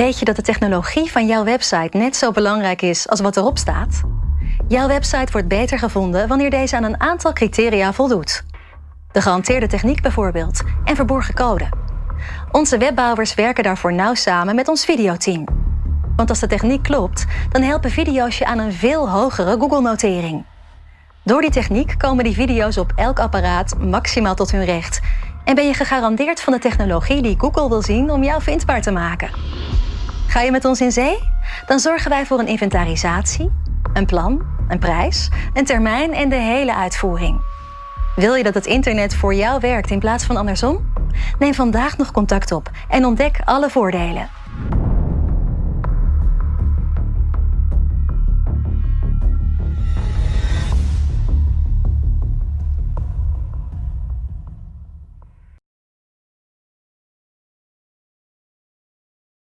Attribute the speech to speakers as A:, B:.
A: Weet je dat de technologie van jouw website net zo belangrijk is als wat erop staat? Jouw website wordt beter gevonden wanneer deze aan een aantal criteria voldoet. De gehanteerde techniek bijvoorbeeld en verborgen code. Onze webbouwers werken daarvoor nauw samen met ons videoteam. Want als de techniek klopt, dan helpen video's je aan een veel hogere Google-notering. Door die techniek komen die video's op elk apparaat maximaal tot hun recht. En ben je gegarandeerd van de technologie die Google wil zien om jou vindbaar te maken. Ga je met ons in zee? Dan zorgen wij voor een inventarisatie, een plan, een prijs, een termijn en de hele uitvoering. Wil je dat het internet voor jou werkt in plaats van andersom? Neem vandaag nog contact op en ontdek alle voordelen.